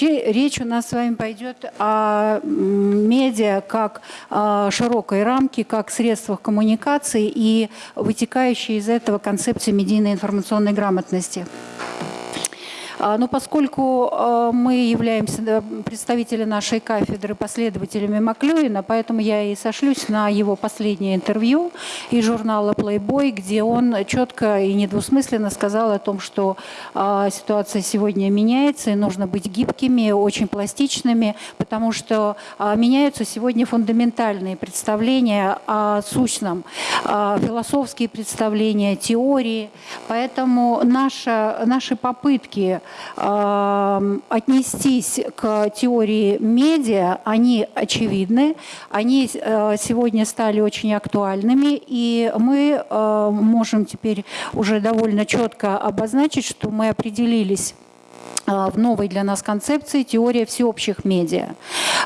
Вообще речь у нас с вами пойдет о медиа как о широкой рамке, как средствах коммуникации и вытекающей из этого концепции медийной информационной грамотности. А, но поскольку а, мы являемся представители нашей кафедры последователями Маклюина, поэтому я и сошлюсь на его последнее интервью из журнала Playboy, где он четко и недвусмысленно сказал о том, что а, ситуация сегодня меняется, и нужно быть гибкими, очень пластичными, потому что меняются сегодня фундаментальные представления о сущном, философские представления, теории. Поэтому наша, наши попытки отнестись к теории медиа, они очевидны, они э, сегодня стали очень актуальными, и мы э, можем теперь уже довольно четко обозначить, что мы определились в новой для нас концепции теория всеобщих медиа.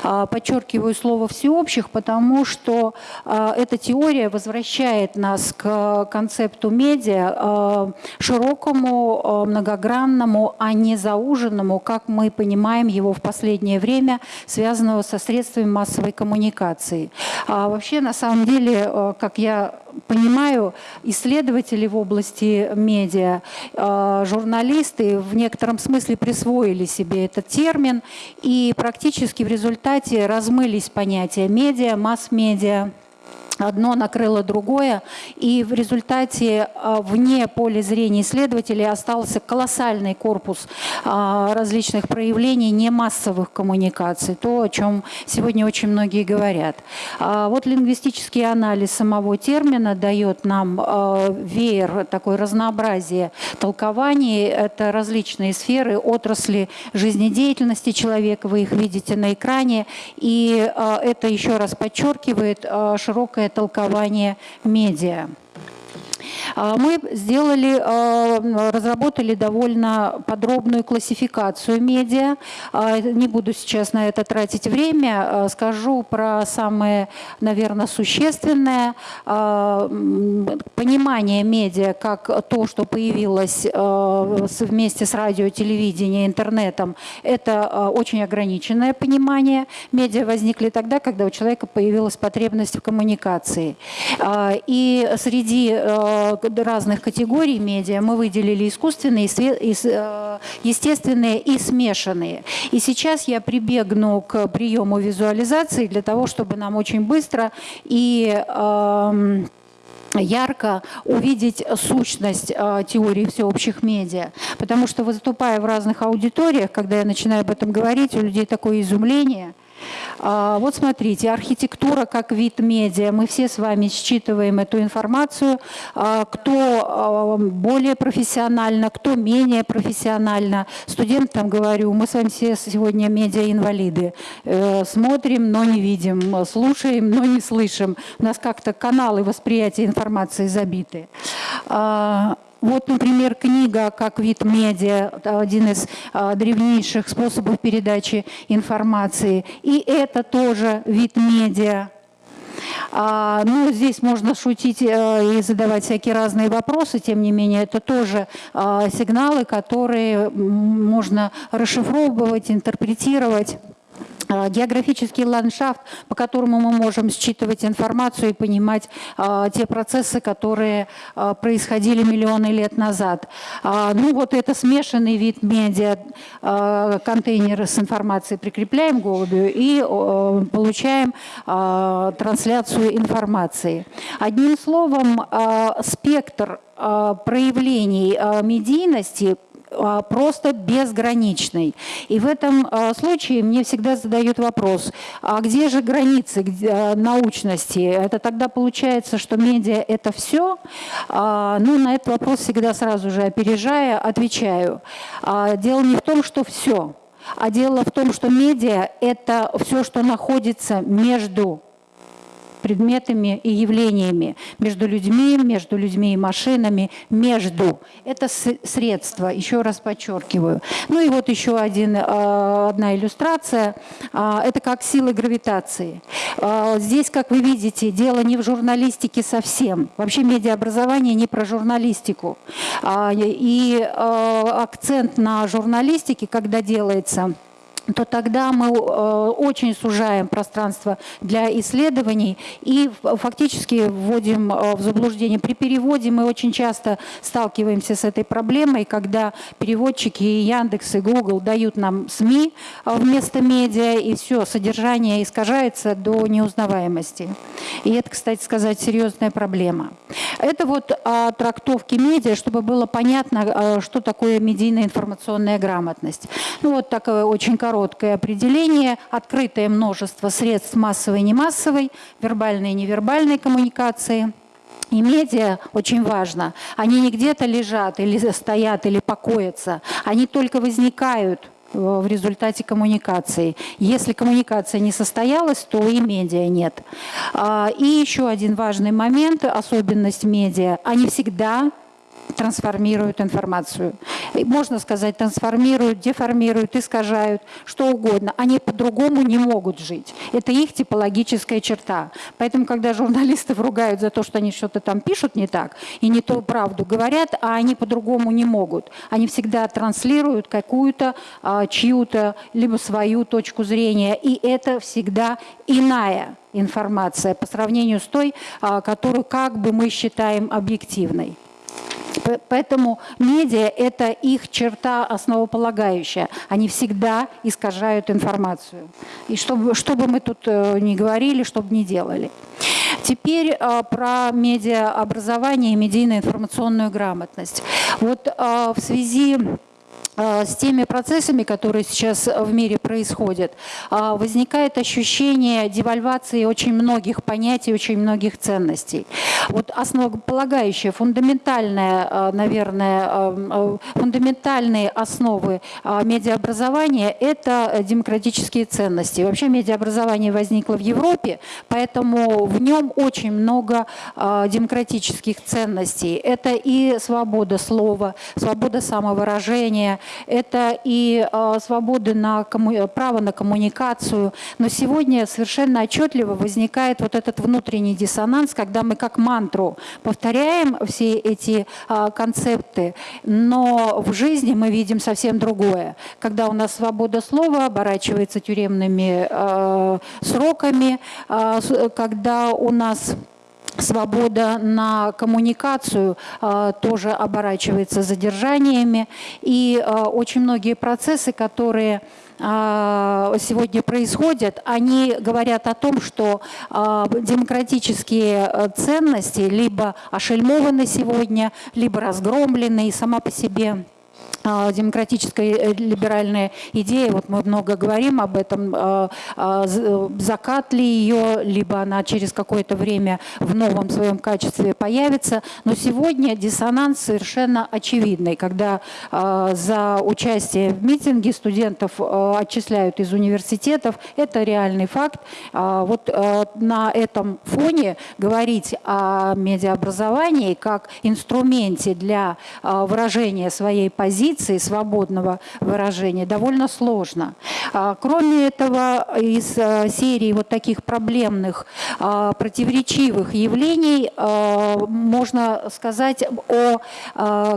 А, подчеркиваю слово «всеобщих», потому что а, эта теория возвращает нас к концепту медиа широкому, многогранному, а не зауженному, как мы понимаем его в последнее время, связанного со средствами массовой коммуникации. Вообще, на самом деле, как я понимаю, исследователи в области медиа, журналисты в некотором смысле присвоили себе этот термин, и практически в результате размылись понятия медиа, масс-медиа, одно накрыло другое, и в результате а, вне поля зрения исследователей остался колоссальный корпус а, различных проявлений немассовых коммуникаций, то, о чем сегодня очень многие говорят. А, вот лингвистический анализ самого термина дает нам веер, такое разнообразие толкований, это различные сферы, отрасли жизнедеятельности человека, вы их видите на экране, и это еще раз подчеркивает широкое толкование медиа. А, мы сделали, а, разработали довольно подробную классификацию медиа. А, не буду сейчас на это тратить время. Скажу про самое, наверное, существенное. Понимание медиа как то, что появилось вместе с радио, телевидением, интернетом, это очень ограниченное понимание. Медиа возникли тогда, когда у человека появилась потребность в коммуникации. И среди разных категорий медиа мы выделили искусственные, э, естественные и смешанные. И сейчас я прибегну к приему визуализации для того, чтобы нам очень быстро и эм, ярко увидеть сущность э, теории всеобщих медиа. Потому что, выступая в разных аудиториях, когда я начинаю об этом говорить, у людей такое изумление – вот смотрите, архитектура как вид медиа. Мы все с вами считываем эту информацию. А, кто а, более профессионально, кто менее профессионально. Студентам говорю, мы с вами все сегодня медиа-инвалиды. Э, смотрим, но не видим, слушаем, но не слышим. У нас как-то каналы восприятия информации забиты. Вот, например, книга как вид медиа, один из а, древнейших способов передачи информации. И это тоже вид медиа. А, ну, здесь можно шутить э, и задавать всякие разные вопросы, тем не менее, это тоже а, сигналы, которые можно расшифровывать, интерпретировать. А, географический ландшафт, по которому мы можем считывать информацию и понимать а, те процессы, которые а, происходили миллионы лет назад. Ну вот это смешанный вид медиа, контейнеры с информацией прикрепляем голубю и получаем трансляцию информации. Одним словом, спектр проявлений медийности просто безграничный. И в этом а, случае мне всегда задают вопрос, а где же границы а, научности? Это тогда получается, что медиа – это все? Ну, на этот вопрос всегда сразу же опережая, отвечаю. Дело не в том, что все, а дело в том, что медиа – это все, что находится между предметами и явлениями, между людьми, между людьми и машинами, между. Это средство, еще раз подчеркиваю. Ну и вот еще один, а, одна иллюстрация. А, это как силы гравитации. А, здесь, как вы видите, дело не в журналистике совсем. Вообще медиаобразование не про журналистику. И акцент на журналистике, когда делается, то тогда мы э, очень сужаем пространство для исследований и фактически вводим э, в заблуждение. При переводе мы очень часто сталкиваемся с этой проблемой, когда переводчики и Яндекс, и Google дают нам СМИ э, вместо медиа, и все, содержание искажается до неузнаваемости. И это, кстати сказать, серьезная проблема. Это вот о трактовке медиа, чтобы было понятно, что такое медийная информационная грамотность. Ну вот такое очень короткое короткое определение, открытое множество средств массовой и немассовой, вербальной и невербальной коммуникации. И медиа очень важно. Они не где-то лежат или стоят, или покоятся. Они только возникают э, в результате коммуникации. Если коммуникация не состоялась, то и медиа нет. А, и еще один важный момент, особенность медиа. Они всегда трансформируют информацию. Можно сказать, трансформируют, деформируют, искажают, что угодно. Они по-другому не могут жить. Это их типологическая черта. Поэтому, когда журналисты ругают за то, что они что-то там пишут не так и не ту правду говорят, а они по-другому не могут. Они всегда транслируют какую-то, а, чью-то, либо свою точку зрения. И это всегда иная информация по сравнению с той, а, которую как бы мы считаем объективной. Поэтому медиа – это их черта основополагающая. Они всегда искажают информацию. И чтобы, что бы мы тут э, ни говорили, что бы ни делали. Теперь э, про медиаобразование и медийно-информационную грамотность. Вот э, в связи с теми процессами, которые сейчас в мире происходят, а, возникает ощущение девальвации очень многих понятий, очень многих ценностей. Вот основополагающая, фундаментальная, а, наверное, фундаментальные основы медиаобразования – это демократические ценности. Вообще медиаобразование возникло в Европе, поэтому в нем очень много демократических ценностей. Это и свобода слова, свобода самовыражения, это и э, свободы на комму... право на коммуникацию. Но сегодня совершенно отчетливо возникает вот этот внутренний диссонанс, когда мы как мантру повторяем все эти э, концепты, но в жизни мы видим совсем другое. Когда у нас свобода слова оборачивается тюремными э, сроками, когда у нас свобода на коммуникацию э, тоже оборачивается задержаниями. И э, очень многие процессы, которые э, сегодня происходят, они говорят о том, что демократические ценности либо ошельмованы сегодня, либо разгромлены, и сама по себе а, демократическая э, либеральная идея, вот мы много говорим об этом, а, а, закат ли ее, либо она через какое-то время в новом своем качестве появится. Но сегодня диссонанс совершенно очевидный, когда за участие в митинге студентов отчисляют из университетов, это реальный факт. Вот на этом фоне говорить о медиаобразовании как инструменте для выражения своей позиции, позиции свободного выражения довольно сложно. А, кроме этого, из э, серии вот таких проблемных, а, противоречивых явлений а, можно сказать о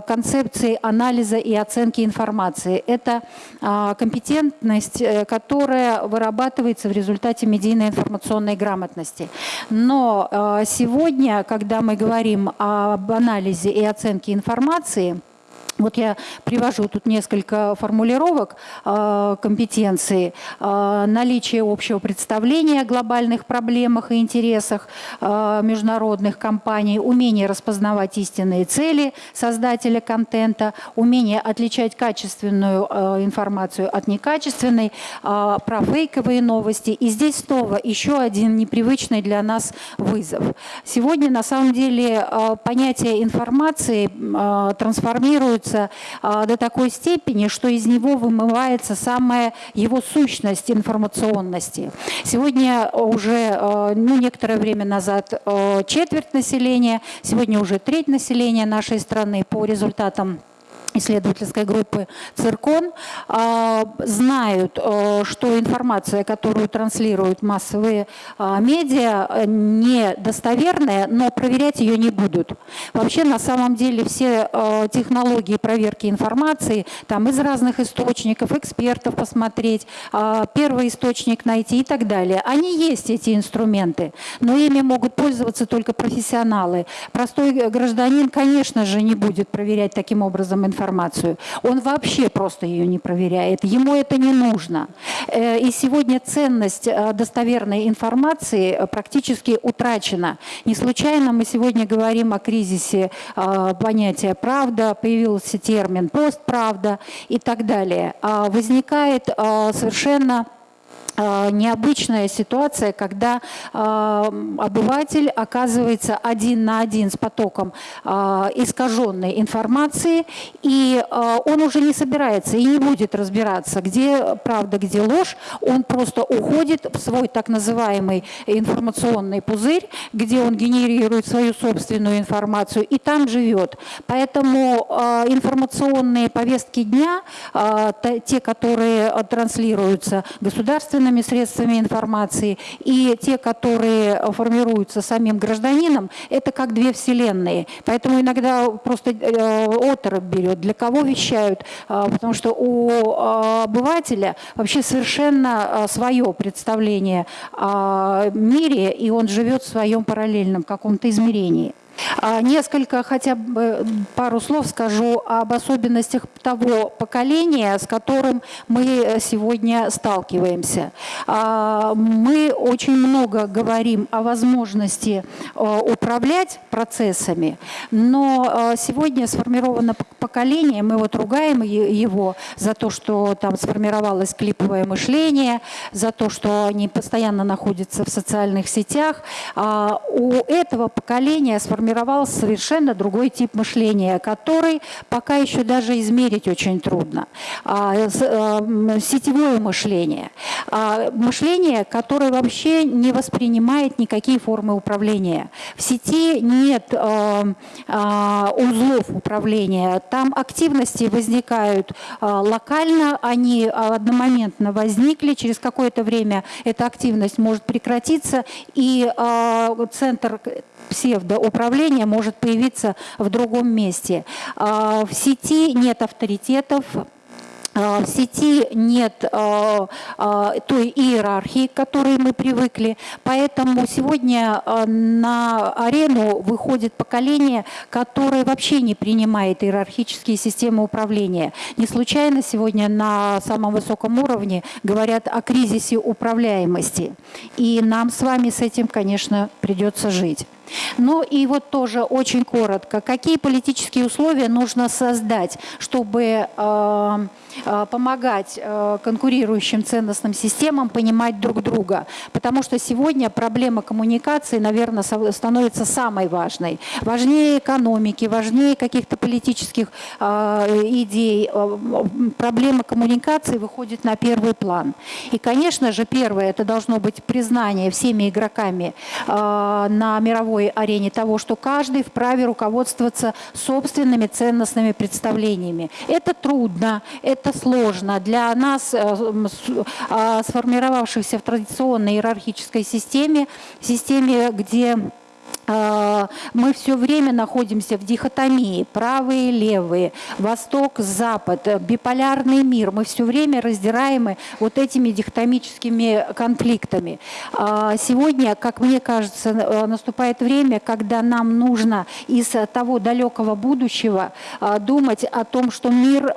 концепции анализа и оценки информации. Это компетентность, э, которая вырабатывается в результате медийной информационной грамотности. Но сегодня, когда мы говорим об анализе и оценке информации, вот я привожу тут несколько формулировок э, компетенции. Э, наличие общего представления о глобальных проблемах и интересах э, международных компаний, умение распознавать истинные цели создателя контента, умение отличать качественную э, информацию от некачественной, э, про фейковые новости. И здесь снова еще один непривычный для нас вызов. Сегодня на самом деле э, понятие информации э, трансформируется формируется а, до такой степени, что из него вымывается самая его сущность информационности. Сегодня уже, а, ну, некоторое время назад а, четверть населения, сегодня уже треть населения нашей страны по результатам исследовательской группы «Циркон» а, знают, э, что информация, которую транслируют массовые а, медиа, недостоверная, но проверять ее не будут. Вообще, на самом деле, все э, технологии проверки информации, там из разных источников, экспертов посмотреть, а, первый источник найти и так далее, они есть, эти инструменты, но ими могут пользоваться только профессионалы. Простой гражданин, конечно же, не будет проверять таким образом информацию, информацию. Он вообще просто ее не проверяет. Ему это не нужно. Э, и сегодня ценность э, достоверной информации э, практически утрачена. Не случайно мы сегодня говорим о кризисе понятия «правда», появился термин «постправда» и так далее. А возникает совершенно необычная ситуация, когда э, обыватель оказывается один на один с потоком э, искаженной информации, и он уже не собирается и не будет разбираться, где правда, где ложь. Он просто уходит в свой так называемый информационный пузырь, где он генерирует свою собственную информацию и там живет. Поэтому информационные повестки дня, те, которые транслируются государственными информационными средствами информации и те, которые формируются самим гражданином, это как две вселенные. Поэтому иногда просто э, оторопь берет, для кого вещают, э, потому что у э, обывателя вообще совершенно свое представление о мире, и он живет в своем параллельном каком-то измерении. А, несколько, хотя бы пару слов скажу об особенностях того поколения, с которым мы сегодня сталкиваемся. А, мы очень много говорим о возможности а, управлять процессами, но сегодня сформировано поколение, мы вот ругаем его за то, что там сформировалось клиповое мышление, за то, что они постоянно находятся в социальных сетях. У этого поколения сформировалось сформировал совершенно другой тип мышления, который пока еще даже измерить очень трудно. А, э, сетевое мышление. А, мышление, которое вообще не воспринимает никакие формы управления. В сети нет а, узлов управления. Там активности возникают локально, они одномоментно возникли, через какое-то время эта активность может прекратиться, и центр псевдоуправление может появиться в другом месте. А, в сети нет авторитетов, а, в сети нет а, той иерархии, к которой мы привыкли, поэтому сегодня на арену выходит поколение, которое вообще не принимает иерархические системы управления. Не случайно сегодня на самом высоком уровне говорят о кризисе управляемости. И нам с вами с этим, конечно, придется жить. Ну и вот тоже очень коротко, какие политические условия нужно создать, чтобы э, э, помогать э, конкурирующим ценностным системам понимать друг друга. Потому что сегодня проблема коммуникации, наверное, становится самой важной. Важнее экономики, важнее каких-то политических э, идей. Э, проблема коммуникации выходит на первый план. И, конечно же, первое, это должно быть признание всеми игроками э, на мировой мировой арене того, что каждый вправе руководствоваться собственными ценностными представлениями. Это трудно, это сложно. Для нас, э, а, сформировавшихся в традиционной иерархической системе, системе, где мы все время находимся в дихотомии, правые, левые, восток, запад, биполярный мир. Мы все время раздираемы вот этими дихотомическими конфликтами. А, сегодня, как мне кажется, э, наступает время, когда нам нужно из того далекого будущего а, думать о том, что мир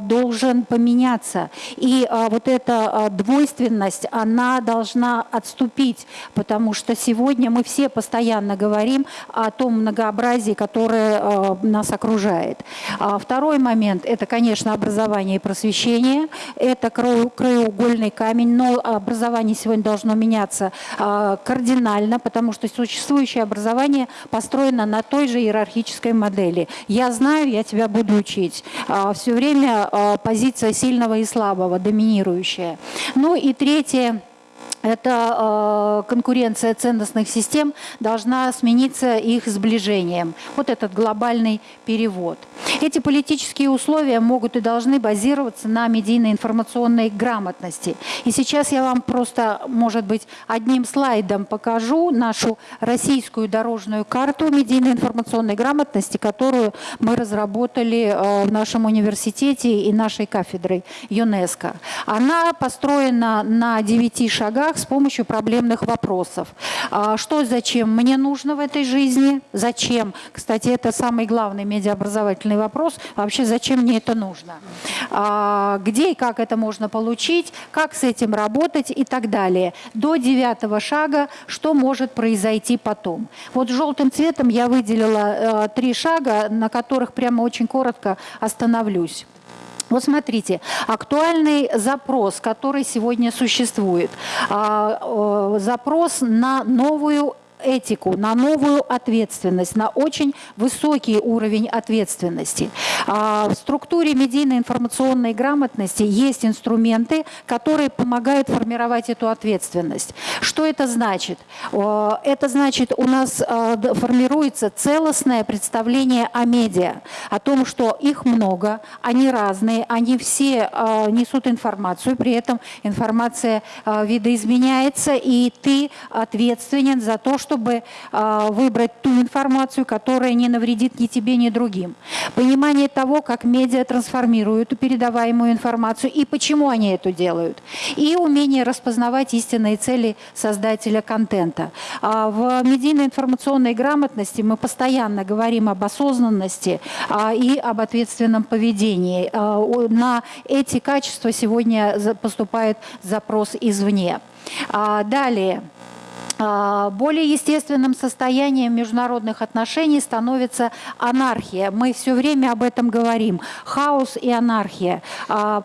должен поменяться. И вот эта двойственность, она должна отступить, потому что сегодня мы все постоянно говорим, говорим о том многообразии, которое э, нас окружает. А второй момент – это, конечно, образование и просвещение. Это краеугольный камень, но образование сегодня должно меняться э, кардинально, потому что существующее образование построено на той же иерархической модели. Я знаю, я тебя буду учить. А Все время позиция сильного и слабого, доминирующая. Ну и третье – эта э, конкуренция ценностных систем должна смениться их сближением. Вот этот глобальный перевод. Эти политические условия могут и должны базироваться на медийно-информационной грамотности. И сейчас я вам просто, может быть, одним слайдом покажу нашу российскую дорожную карту медийно-информационной грамотности, которую мы разработали э, в нашем университете и нашей кафедрой ЮНЕСКО. Она построена на девяти шагах с помощью проблемных вопросов. А что, зачем мне нужно в этой жизни? Зачем? Кстати, это самый главный медиаобразовательный вопрос. Вообще, зачем мне это нужно? А, где и как это можно получить? Как с этим работать и так далее. До девятого шага, что может произойти потом. Вот желтым цветом я выделила э, три шага, на которых прямо очень коротко остановлюсь. Вот смотрите, актуальный запрос, который сегодня существует, а, запрос на новую этику, на новую ответственность, на очень высокий уровень ответственности. А, в структуре медийно-информационной грамотности есть инструменты, которые помогают формировать эту ответственность. Что это значит? Это значит, у нас а, формируется целостное представление о медиа, о том, что их много, они разные, они все а, несут информацию, при этом информация видоизменяется, и ты ответственен за то, что чтобы а, выбрать ту информацию, которая не навредит ни тебе, ни другим. Понимание того, как медиа трансформируют передаваемую информацию и почему они это делают. И умение распознавать истинные цели создателя контента. А, в медийно-информационной грамотности мы постоянно говорим об осознанности а, и об ответственном поведении. На эти качества сегодня поступает запрос извне. Далее. А, более естественным состоянием международных отношений становится анархия. Мы все время об этом говорим. Хаос и анархия. А,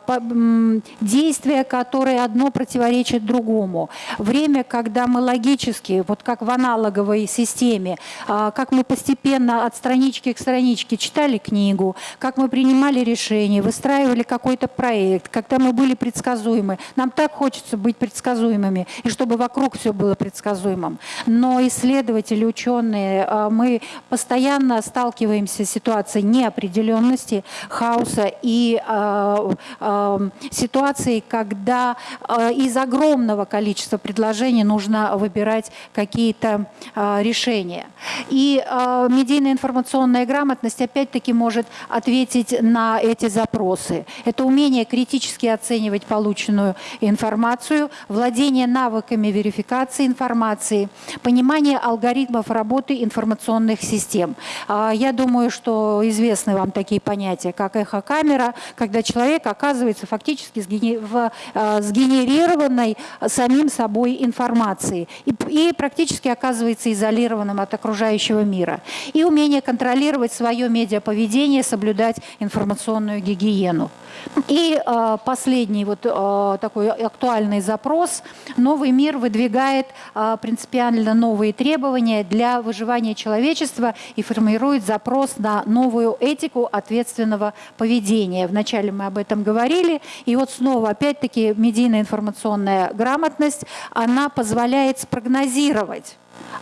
действия, которые одно противоречит другому. Время, когда мы логически, вот как в аналоговой системе, а, как мы постепенно от странички к страничке читали книгу, как мы принимали решения, выстраивали какой-то проект, когда мы были предсказуемы. Нам так хочется быть предсказуемыми, и чтобы вокруг все было предсказуемо предсказуемым. Но исследователи, ученые, а, мы постоянно сталкиваемся с ситуацией неопределенности, хаоса и э, э, ситуации, когда э, из огромного количества предложений нужно выбирать какие-то э, решения. И э, медийная информационная грамотность опять-таки может ответить на эти запросы. Это умение критически оценивать полученную информацию, владение навыками верификации информации, информации, понимание алгоритмов работы информационных систем. А, я думаю, что известны вам такие понятия, как эхокамера, когда человек оказывается фактически в а, сгенерированной самим собой информацией и, и практически оказывается изолированным от окружающего мира. И умение контролировать свое медиаповедение, соблюдать информационную гигиену. И э, последний вот э, такой актуальный запрос. Новый мир выдвигает э, принципиально новые требования для выживания человечества и формирует запрос на новую этику ответственного поведения. Вначале мы об этом говорили. И вот снова, опять-таки, медийная информационная грамотность, она позволяет спрогнозировать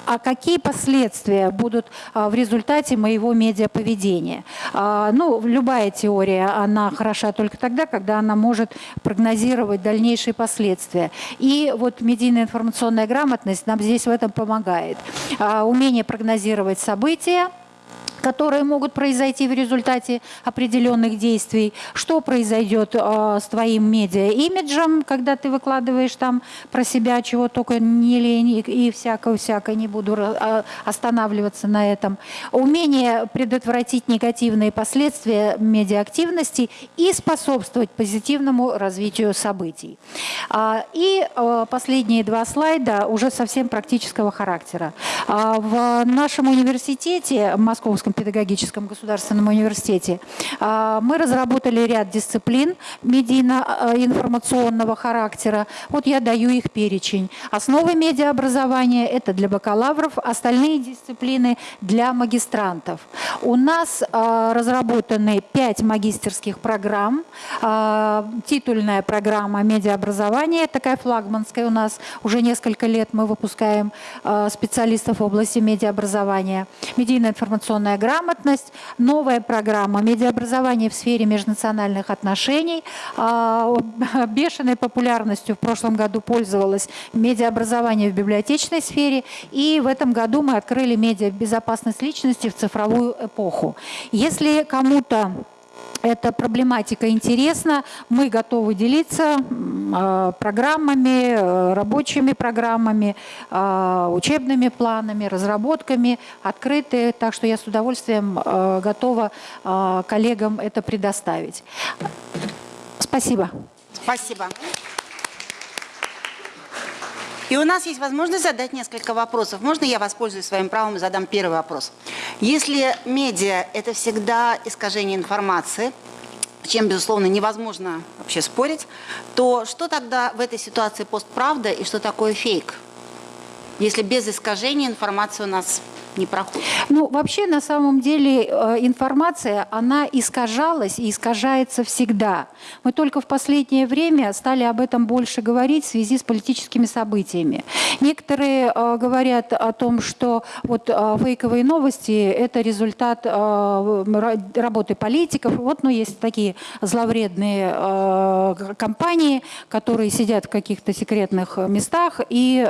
а какие последствия будут а, в результате моего медиаповедения. А, ну, любая теория, она хороша только тогда, когда она может прогнозировать дальнейшие последствия. И вот медийная информационная грамотность нам здесь в этом помогает. А, умение прогнозировать события, которые могут произойти в результате определенных действий. Что произойдет э, с твоим медиа-имиджем, когда ты выкладываешь там про себя, чего только не лень и всякое-всякое, не буду э, останавливаться на этом. Умение предотвратить негативные последствия медиа-активности и способствовать позитивному развитию событий. А, и последние два слайда уже совсем практического характера. А, в нашем университете, Московском Московском педагогическом государственном университете, а, мы разработали ряд дисциплин медийно-информационного характера. Вот я даю их перечень. Основы медиаобразования – это для бакалавров, остальные дисциплины – для магистрантов. У нас а, разработаны пять магистерских программ. А, титульная программа медиаобразования, такая флагманская у нас, уже несколько лет мы выпускаем специалистов в области медиаобразования, медийно-информационная грамотность, новая программа медиаобразование в сфере межнациональных отношений. А, бешеной популярностью в прошлом году пользовалось медиаобразование в библиотечной сфере, и в этом году мы открыли медиабезопасность личности в цифровую эпоху. Если кому-то эта проблематика интересна, мы готовы делиться а, программами, э, рабочими программами, а, учебными планами, разработками, открыты. Так что я с удовольствием э, готова а, коллегам это предоставить. Спасибо. Спасибо. И у нас есть возможность задать несколько вопросов. Можно я воспользуюсь своим правом и задам первый вопрос? Если медиа – это всегда искажение информации, чем, безусловно, невозможно вообще спорить, то что тогда в этой ситуации постправда и что такое фейк? Если без искажения информация у нас не проходит? Ну, вообще, на самом деле, э, информация, она искажалась и искажается всегда. Мы только в последнее время стали об этом больше говорить в связи с политическими событиями. Некоторые э, говорят о том, что вот э, фейковые новости – это результат работы политиков. Вот, ну, есть такие зловредные компании, которые сидят в каких-то секретных местах и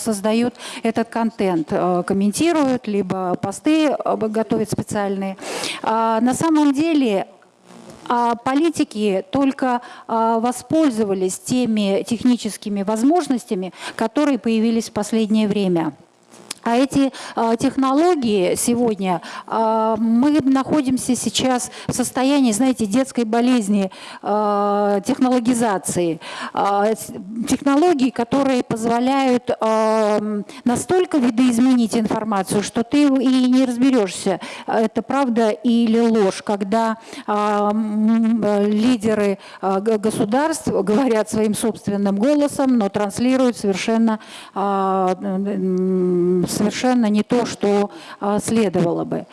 создают этот контент, комментируют комментируют, либо посты э, готовят специальные. А на самом деле а политики только а, воспользовались теми техническими возможностями, которые появились в последнее время. А эти э, технологии сегодня, э, мы находимся сейчас в состоянии, знаете, детской болезни э, технологизации. Э, технологии, которые позволяют э, настолько видоизменить информацию, что ты и не разберешься, это правда или ложь, когда лидеры государств говорят своим собственным голосом, но транслируют совершенно совершенно не то, что а, следовало бы.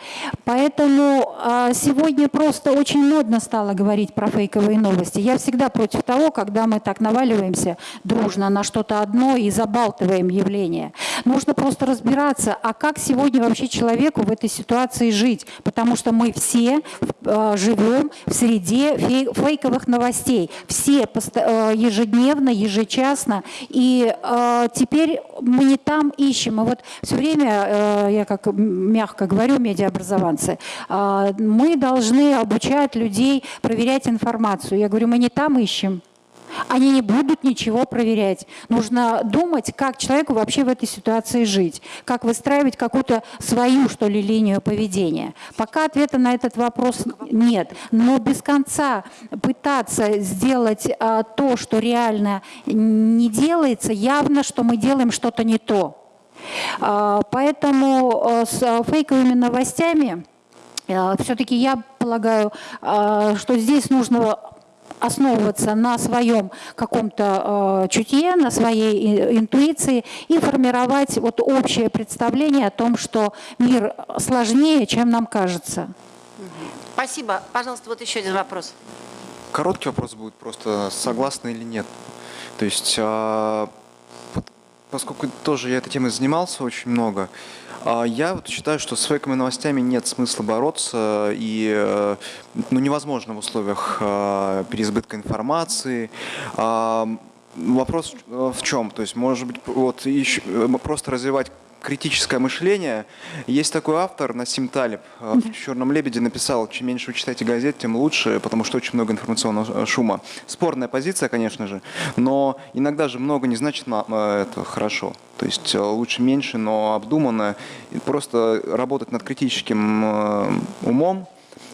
Поэтому а, сегодня просто очень модно стало говорить про фейковые новости. Я всегда против того, когда мы так наваливаемся дружно на что-то одно и забалтываем явление. Нужно просто разбираться, а как сегодня вообще человеку в этой ситуации жить, потому что мы все а, живем в среде фейковых новостей. Все ежедневно, ежечасно. И теперь мы не там ищем. Мы вот все время, э, я как мягко говорю, медиаобразованцы, э, мы должны обучать людей проверять информацию. Я говорю, мы не там ищем. Они не будут ничего проверять. Нужно думать, как человеку вообще в этой ситуации жить, как выстраивать какую-то свою, что ли, линию поведения. Пока ответа на этот вопрос нет. Но без конца пытаться сделать а, то, что реально не делается, явно, что мы делаем что-то не то. А, поэтому э, с э, фейковыми новостями э, все-таки я полагаю, что здесь нужно основываться на своем каком-то э, чутье, на своей интуиции и формировать вот общее представление о том, что мир сложнее, чем нам кажется. Спасибо. Пожалуйста, вот еще один вопрос. Короткий вопрос будет просто, согласны или нет. То есть а, поскольку тоже я этой темой занимался очень много, а, я вот считаю, что с фейковыми новостями нет смысла бороться, и э, ну, невозможно в условиях а, переизбытка информации. А, вопрос в чем? То есть, может быть, вот еще, э, просто развивать критическое мышление. Есть такой автор, Насим Талиб, э, в «Черном лебеде» написал, чем меньше вы читаете газет, тем лучше, потому что очень много информационного э, шума. Спорная позиция, конечно же, но иногда же много не значит э, это хорошо. То есть лучше меньше, но обдуманно. Просто работать над критическим умом,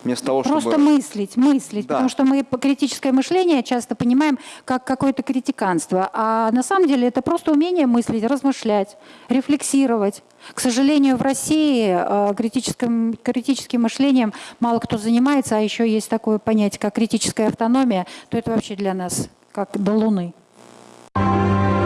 вместо того, Просто чтобы... мыслить, мыслить, да. потому что мы критическое мышление часто понимаем как какое-то критиканство, а на самом деле это просто умение мыслить, размышлять, рефлексировать. К сожалению, в России э, критическим, критическим мышлением мало кто занимается, а еще есть такое понятие, как критическая автономия, то это вообще для нас как до Луны. Thank you.